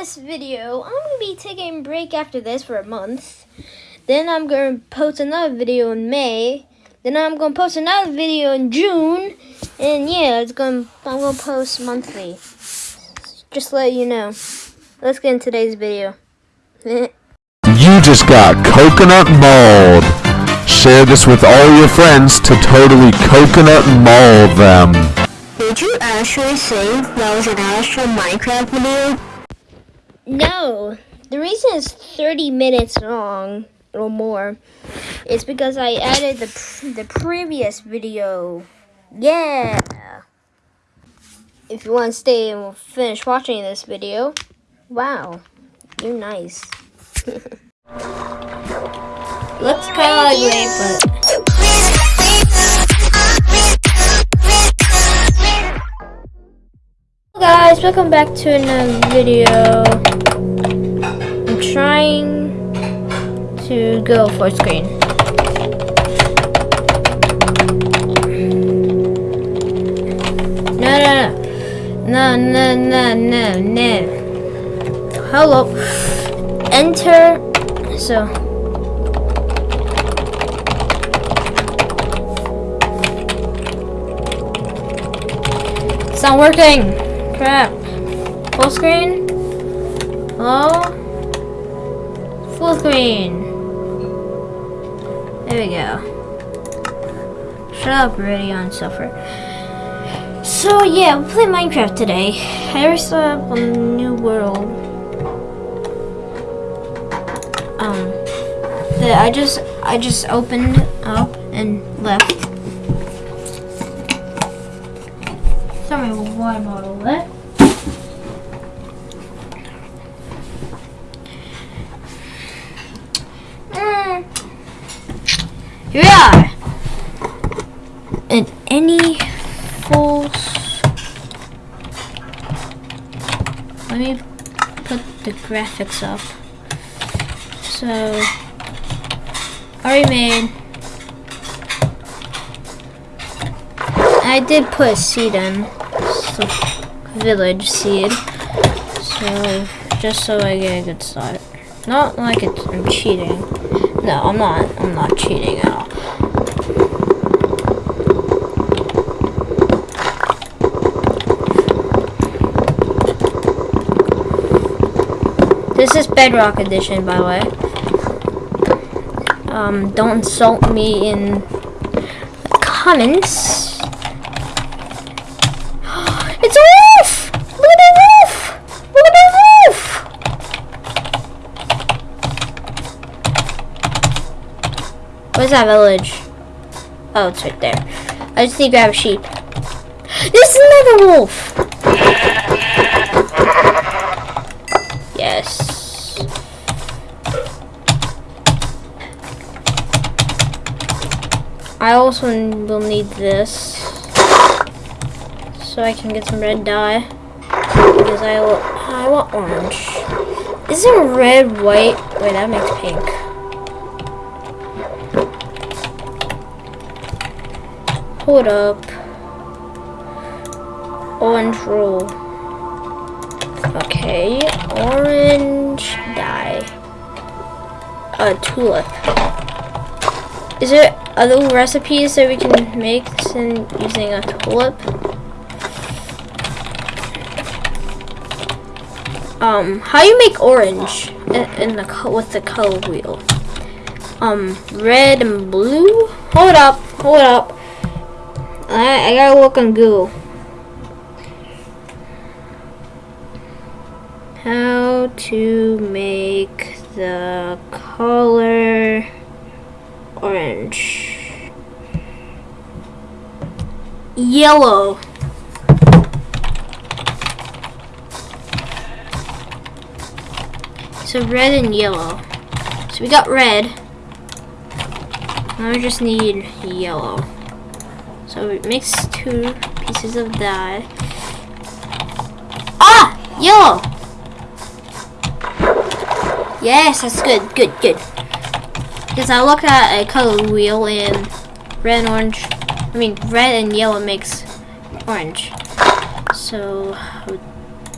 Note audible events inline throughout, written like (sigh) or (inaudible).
this video, I'm going to be taking a break after this for a month. Then I'm going to post another video in May. Then I'm going to post another video in June. And yeah, it's going to, I'm going to post monthly. Just to let you know. Let's get into today's video. (laughs) You just got coconut malled. Share this with all your friends to totally coconut malled them. Did you actually say that was an actual Minecraft video? No, the reason it's 30 minutes long or more is because I added the the previous video. Yeah. If you want to stay and finish watching this video, wow, you're nice. Looks kind of ugly, but. Guys, welcome back to another video. I'm trying to go full screen. No, no, no, no, no, no, no. Hello. Enter. So. It's not working. Crap. Full screen? Hello? Full screen. There we go. Shut up, Radeon Software. So yeah, we play Minecraft today. I already started up a new world. Um, that I just I just opened up and left. Sorry, model left. Mm. Here we are. And any false. Let me put the graphics up. So, already made. I did put a seed in, village seed. So, just so I get a good start. Not like it's, I'm cheating. No, I'm not. I'm not cheating at all. This is Bedrock Edition, by the way. Um, don't insult me in the comments. Where's that village? Oh, it's right there. I just need to grab a sheep. This is another wolf! Yes. I also will need this so I can get some red dye because I I want orange. Isn't red white? Wait, that makes pink. Hold up. Orange roll. Okay, orange dye. A tulip. Is there other recipes that we can make sin- using a tulip? Um, how you make orange in, in the with the color wheel? Um, red and blue. Hold up, hold up. I I gotta look on Google. How to make the color orange. Yellow. So red and yellow. So we got red. Now we just need yellow. So we mix two pieces of dye. Ah! Yellow! Yes, that's good, good, good. Because I look at a color wheel and red and orange, I mean red and yellow makes orange. So I would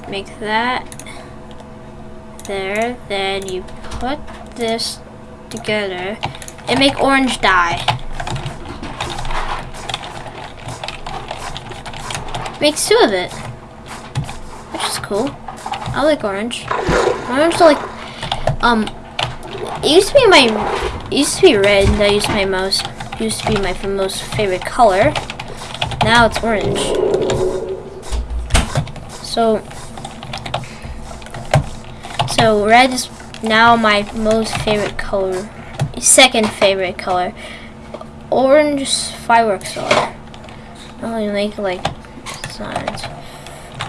make that there. Then you put this together and make orange dye. Makes two of it. Which is cool. I like orange. Orange like um it used to be my it used to be red that used to be my most used to be my most favorite color. Now it's orange. So so red is now my most favorite color. Second favorite color. Orange fireworks are. I only make like signs.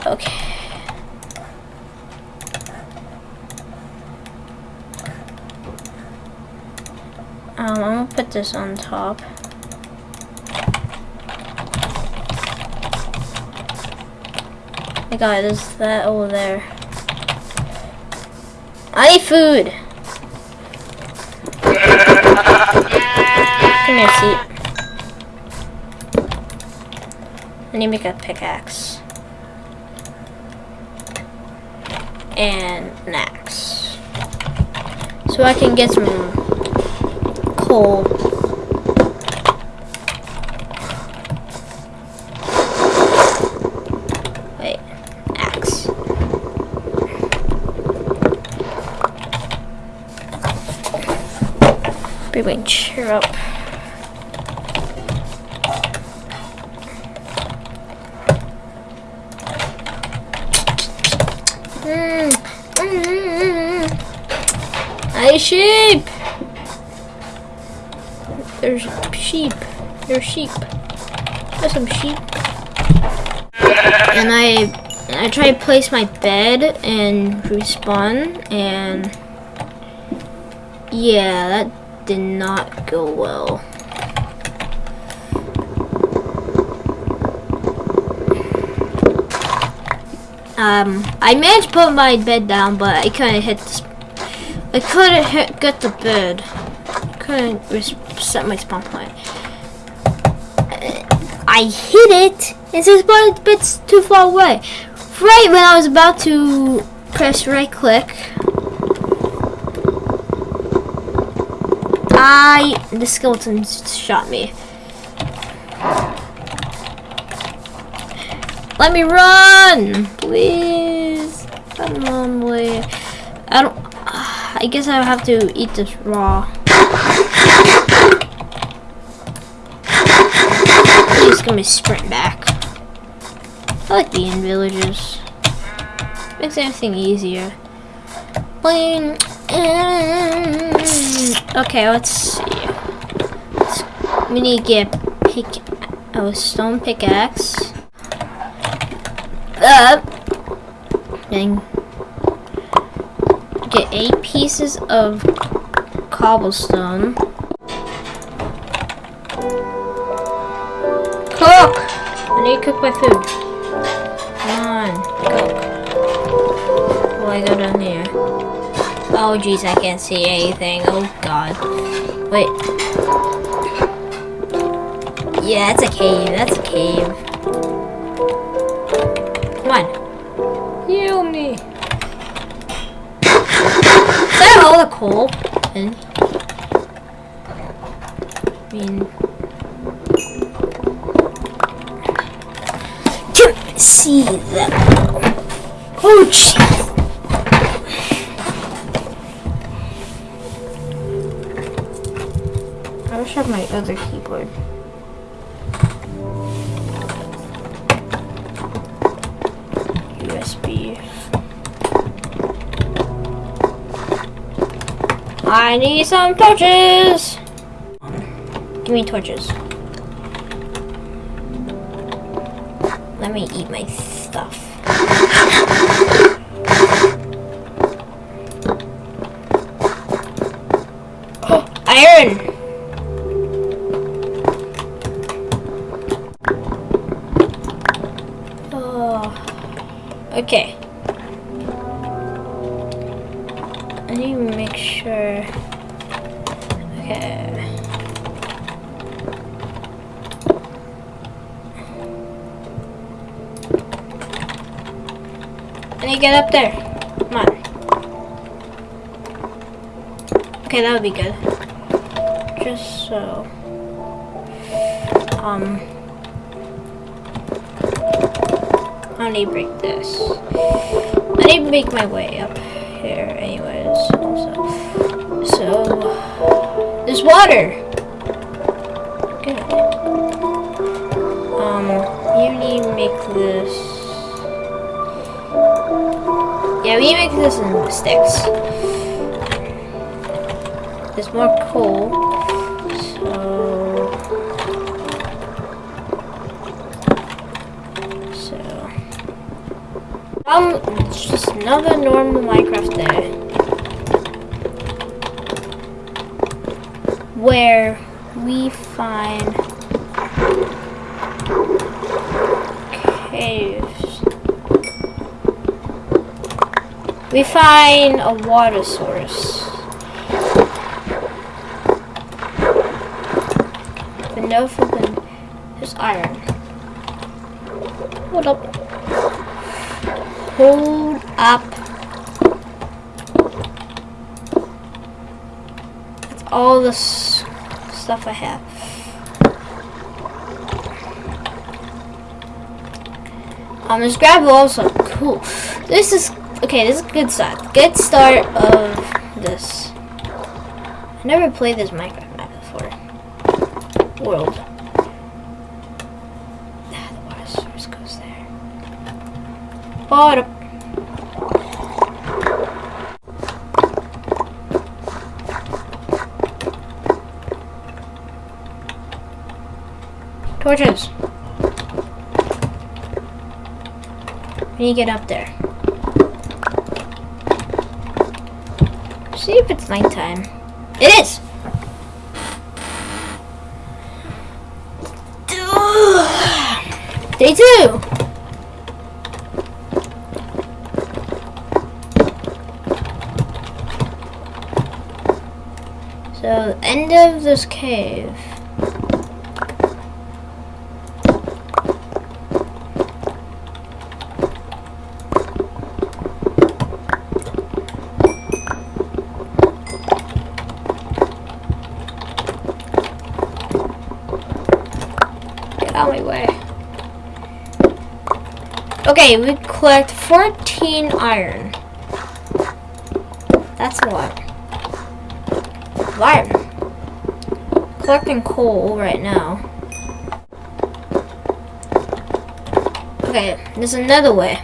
Okay. Um, I'm gonna put this on top. I got there's that over there. I need food. (laughs) Come here, seat. Need to make a pickaxe. And an axe. So I can get some coal. Wait, axe. Bring my chair up. Mm, mm, mm, mm. Hey sheep! There's There's sheep. There's some sheep. And I I try to place my bed and respawn and yeah, that did not go well. Um, I managed to put my bed down, but I couldn't hit the, sp- I couldn't hit, get the bed. couldn't set my spawn point. I hit it, and the spawn bit's too far away. Right when I was about to press right click, I the skeleton shot me. Let me run, please. I don't. (sighs) I guess I have to eat this raw. He's gonna sprint back. I like the end villages. Makes everything easier. Okay, let's see. We need to get pick. Oh, stone pickaxe. Up. Then get eight pieces of cobblestone. I need to cook my food. Come on, cook. Oh, I go down here. Oh, jeez, I can't see anything. Oh, God. Wait. Yeah, that's a cave. That's a cave. Come on. Heal me. Is that all the coal? I mean, see that. Oh, jeez. I wish I had my other keyboard. USB. I need some torches! Give me torches. Let me eat my stuff. Iron! Oh. Okay. Get up there. Come on. Okay, that would be good. Just so. Um. I need to break this. I need to make my way up here, anyways. Also. So. There's water! Good. Um, you need to make this. Yeah, we make this in sticks. There's more coal. So. So. Um, it's just another normal Minecraft day. Where we find caves. We find a water source. But no flipping. There's iron. Hold up. Hold up. That's all the stuff I have. Um, this gravel also cool. This is okay. This is a good start. Good start of this. I never played this Minecraft map before. World. Ah, the water source goes there. Water. Torches. We you get up there. See if it's nighttime. It is! Day two! So, end of this cave. Okay, we collect 14 iron. That's a lot. Iron. Collecting coal right now. Okay, there's another way.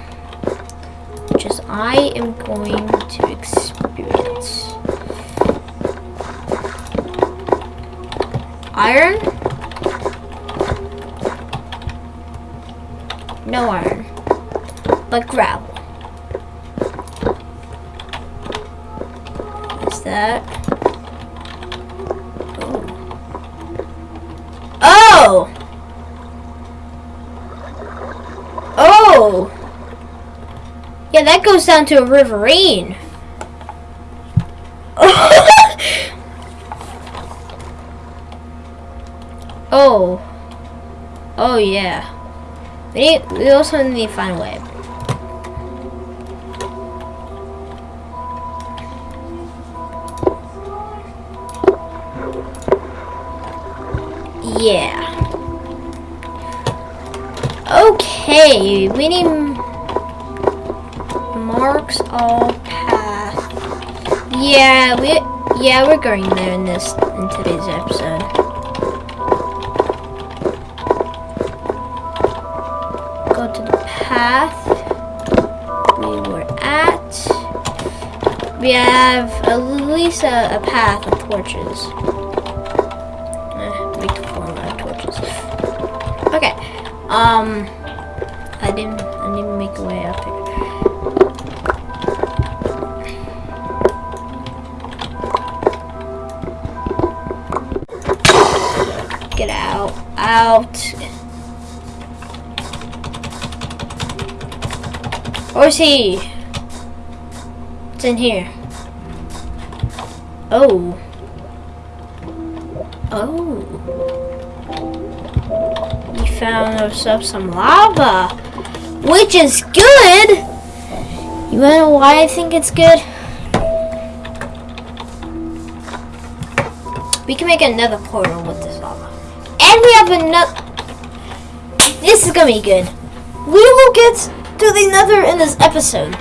Which is I am going to experience. Iron? No iron. But gravel. What's that? Oh. oh! Oh! Yeah, that goes down to a ravine. (laughs) oh. Oh, yeah. We need, we also need to find a way. Yeah. Okay, we need marks all path. Yeah, we yeah we're going there in this in today's episode. Go to the path we were at. We have at least a, a path of torches. Um, I didn't. I didn't make a way up here. Get out! Out! Where's he? It's in here. Oh. Found ourselves some lava, which is good. You wanna know why I think it's good? We can make another portal with this lava. And we have another... This is gonna be good. We will get to the nether in this episode.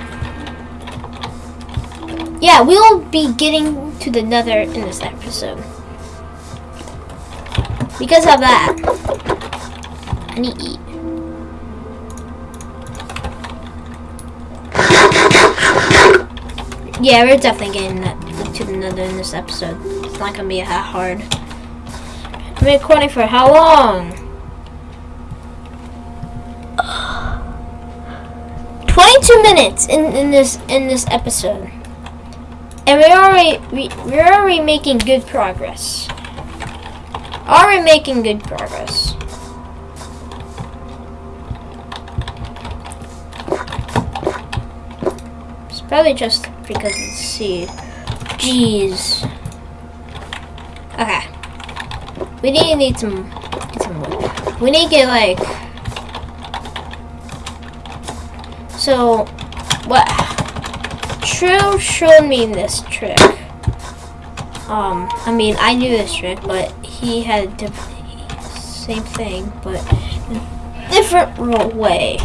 Yeah, we'll be getting to the nether in this episode. Because of that. To eat. Yeah, we're definitely getting that to the nether in this episode. It's not gonna be that hard. I've been recording for how long? 22 minutes in, in this in this episode. And we're already we, we're already making good progress. Already making good progress. It's probably just because it's seed. Jeez. Okay. We need need some get some wood. We need to get like so what True showed me this trick. Um, I mean, I knew this trick, but he had the same thing, but different way.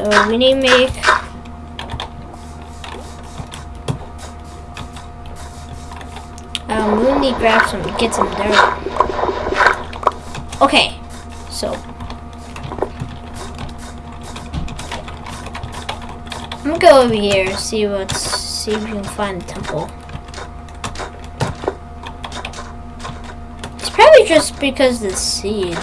So we need to make um, we need to grab some, get some dirt. Okay, so I'm gonna go over here see what's see if we can find the temple. It's probably just because the seed.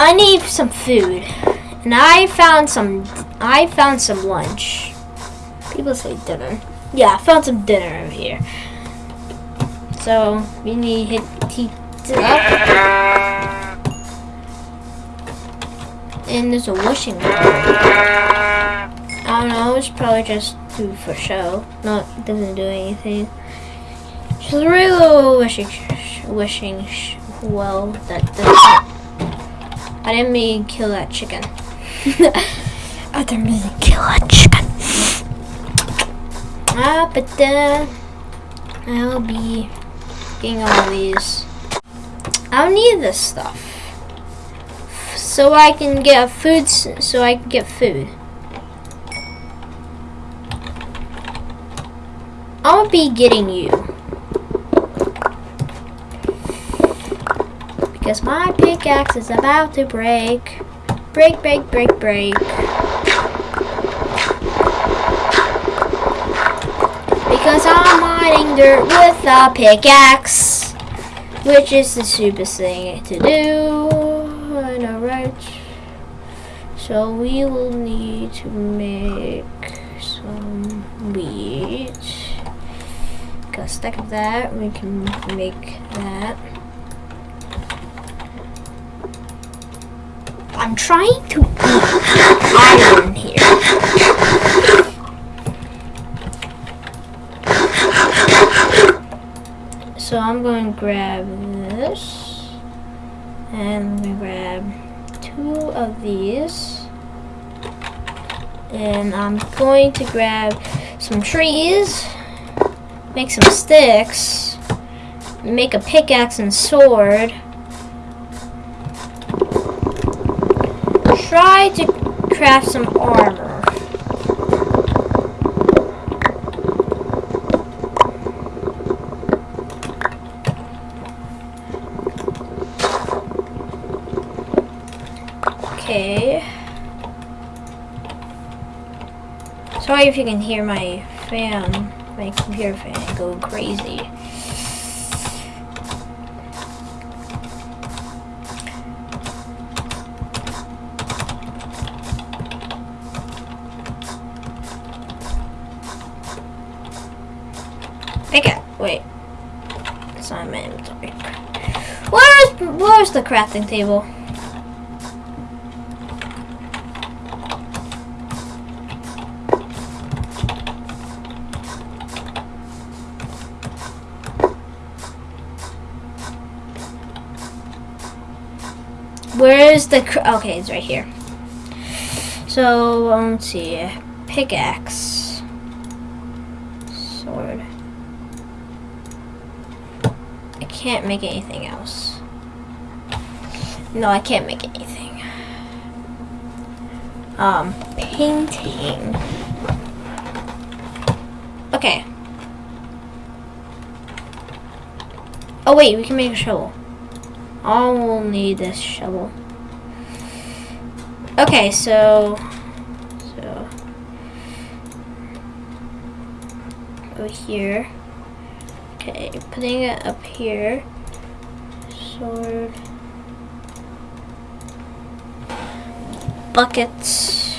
I need some food. And I found some I found some lunch. People say dinner. Yeah, I found some dinner over here. So we need to hit it up. And there's a wishing well. I don't know, it's probably just do for show. No, it doesn't do anything. Just a real wishing, wishing well that doesn't. I didn't mean kill that chicken. (laughs) I didn't mean to kill that chicken. Ah, but then I'll be getting all these. I don't need this stuff so I can get food. So I can get food. I'll be getting you because my pickaxe is about to break. Break, break, break, break. Because I'm mining dirt with a pickaxe, which is the stupidest thing to do. I know, right? So we will need to make some wheat. Got a stack of that. We can make that. I'm trying to iron here. So I'm going to grab this. And we grab two of these. And I'm going to grab some trees, make some sticks, make a pickaxe and sword. Try to craft some armor. Okay. Sorry if you can hear my fan, my computer fan go crazy. Pick it. Wait. It's not in my inventory. Where's the crafting table? Where's the cr- okay? It's right here. So, um, let's see. Pickaxe. Sword. I can't make anything else. No, I can't make anything. Um, painting. Okay. Oh wait, we can make a shovel. I will need this shovel. Okay, so so Over here. Okay, putting it up here. Sword. Buckets.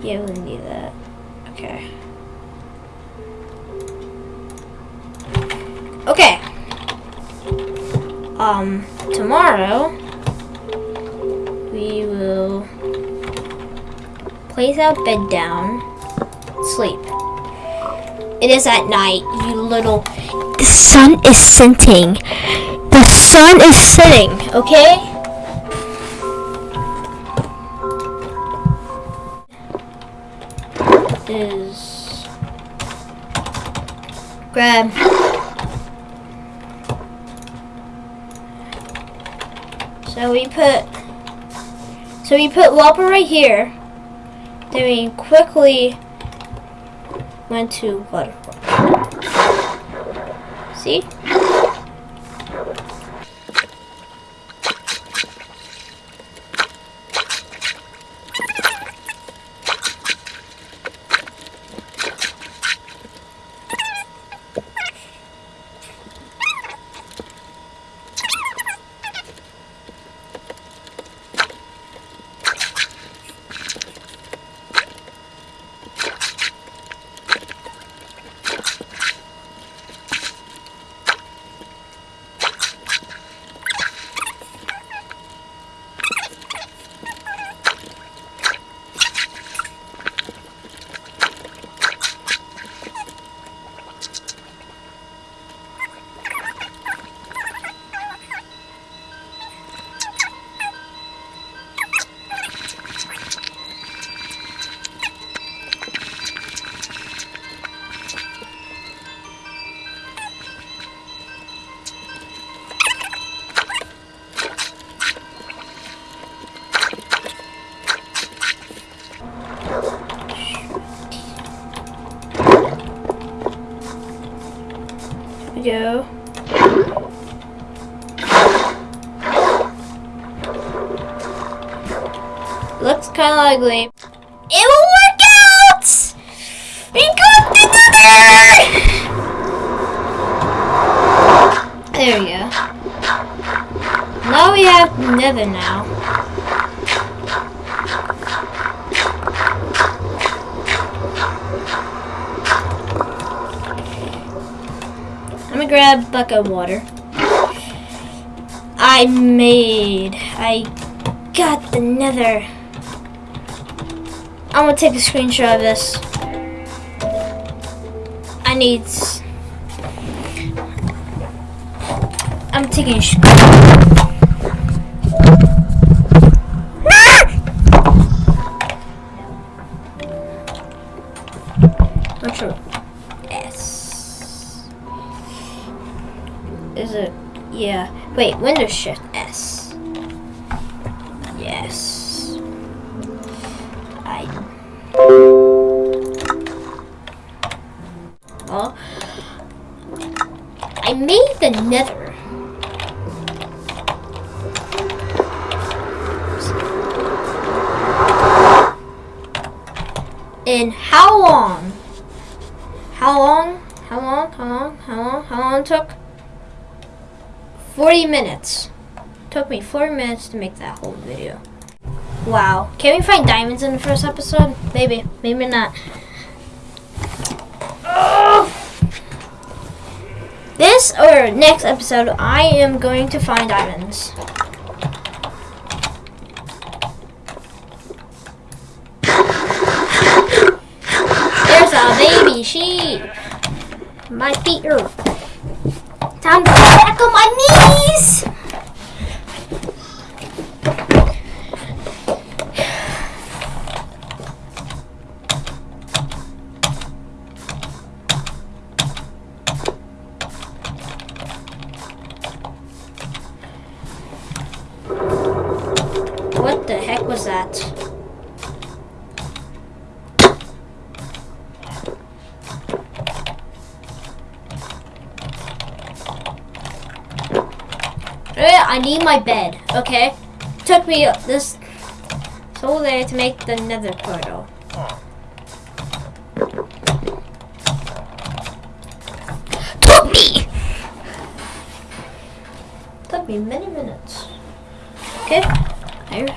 Yeah, we need that. Okay. Okay. Um, tomorrow we will place our bed down, sleep. It is at night, you little. The sun is setting. The sun is setting, okay? Grab So we put so we put Whopper right here. Then we quickly went to waterfall. See? Looks kind of ugly. It will work out! We got the nether! There we go. Now we have nether now. I'm gonna grab a bucket of water. I made, I got the nether. I'm gonna take a screenshot of this. I need, I'm taking a sh- ah! Not sure. S. Is it? Yeah. Wait, Windows Shift Nether. In how long? How long? How long? How long? How long? How long took? 40 minutes. Took me 40 minutes to make that whole video. Wow. Can we find diamonds in the first episode? Maybe. Maybe not. Or next episode, I am going to find diamonds. There's a baby sheep. My feet are time to on my knees. What's that? Eh, I need my bed, okay? Took me this whole day to make the nether portal. Took me! Took me many minutes. Okay, here.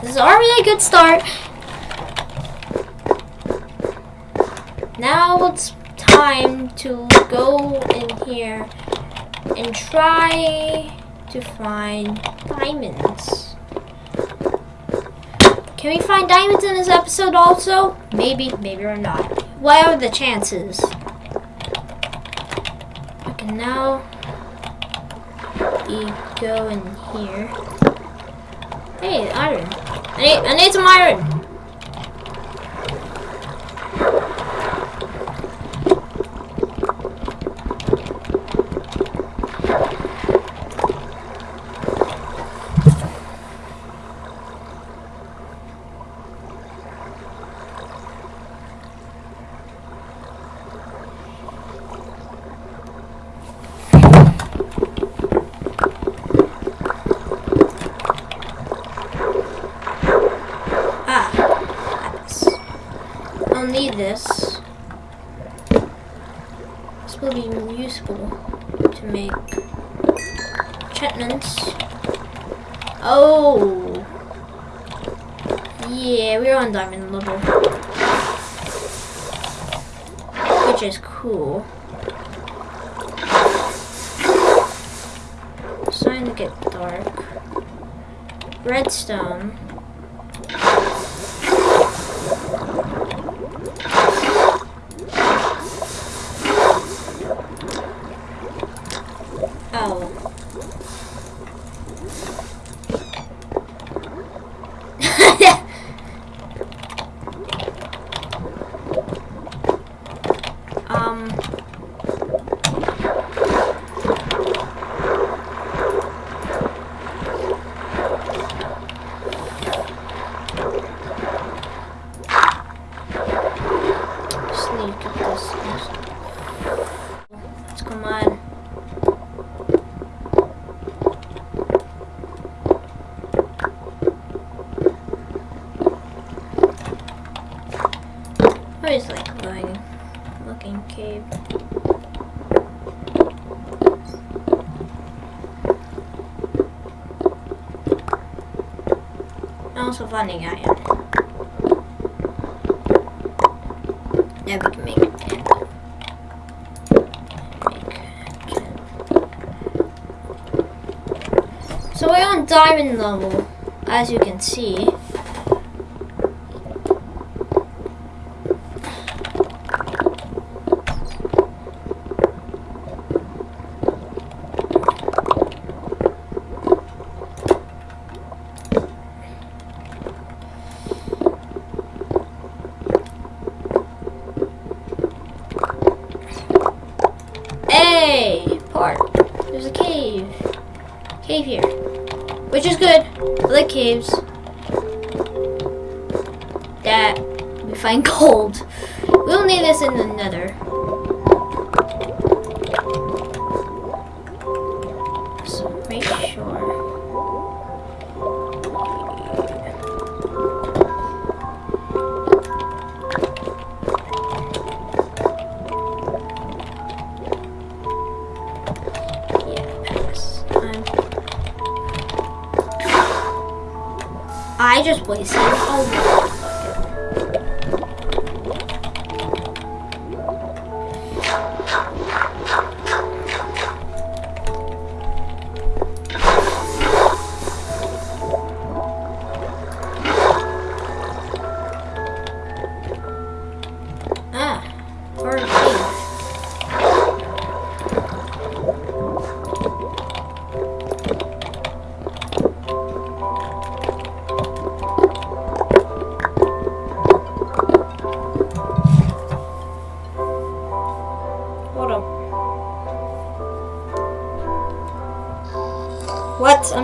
This is already a good start. Now it's time to go in here and try to find diamonds. Can we find diamonds in this episode also? Maybe, maybe or not. What are the chances? Okay, now we go in here. Hey, iron. I need, I need some iron. Ah, lapis. I'll need this. This will be useful to make enchantments. Oh! Yeah, we're on diamond level. Which is cool. It's starting to get dark. Redstone. Oh. um. Just need to get this. Let's come on. I always like going looking cave. Also finding iron. Now we can make a. So we're on diamond level, as you can see. Hey, park. There's a cave. Cave here. Which is good. I like caves. That we find (laughs) gold. We'll need this in the nether. I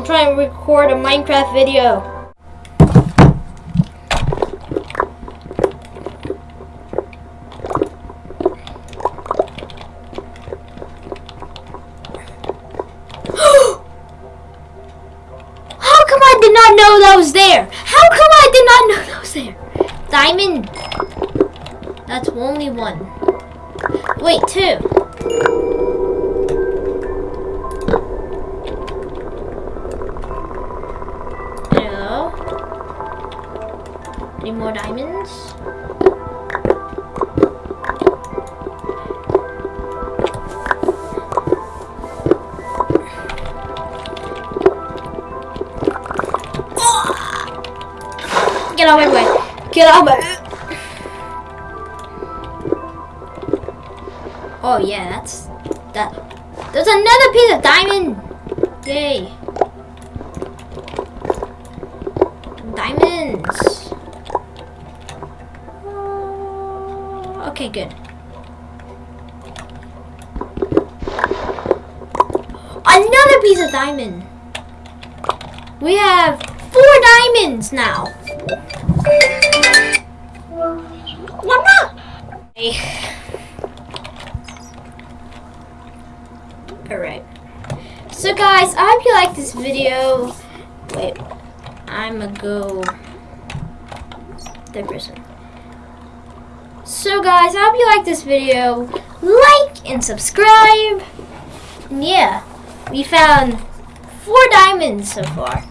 try and record a Minecraft video. (gasps) How come I did not know that was there? How come I did not know that was there? Diamond. That's only one. Wait, two. Get out of my way. Get out of my Oh yeah, that's that there's another piece of diamond! Yay. Diamonds. Okay, good. Another piece of diamond. We have four diamonds now. Alright. So guys, I hope you like this video. Wait, I'ma go third person. So guys, I hope you like this video. Like and subscribe. And yeah, we found four diamonds so far.